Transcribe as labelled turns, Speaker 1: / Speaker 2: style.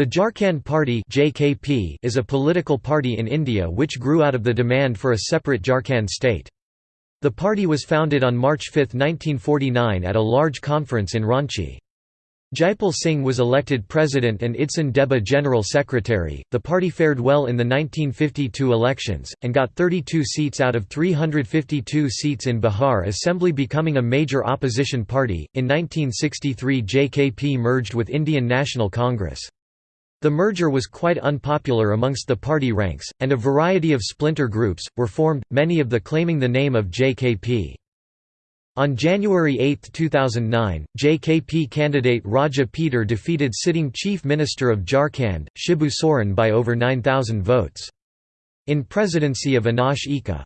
Speaker 1: The Jharkhand Party (JKP) is a political party in India which grew out of the demand for a separate Jharkhand state. The party was founded on March 5, 1949 at a large conference in Ranchi. Jaipal Singh was elected president and Idson Deba general secretary. The party fared well in the 1952 elections, and got 32 seats out of 352 seats in Bihar Assembly, becoming a major opposition party. In 1963, JKP merged with Indian National Congress. The merger was quite unpopular amongst the party ranks, and a variety of splinter groups, were formed, many of the claiming the name of JKP. On January 8, 2009, JKP candidate Raja Peter defeated sitting Chief Minister of Jharkhand, Shibu Soren by over 9,000 votes. In presidency of Anosh Ekka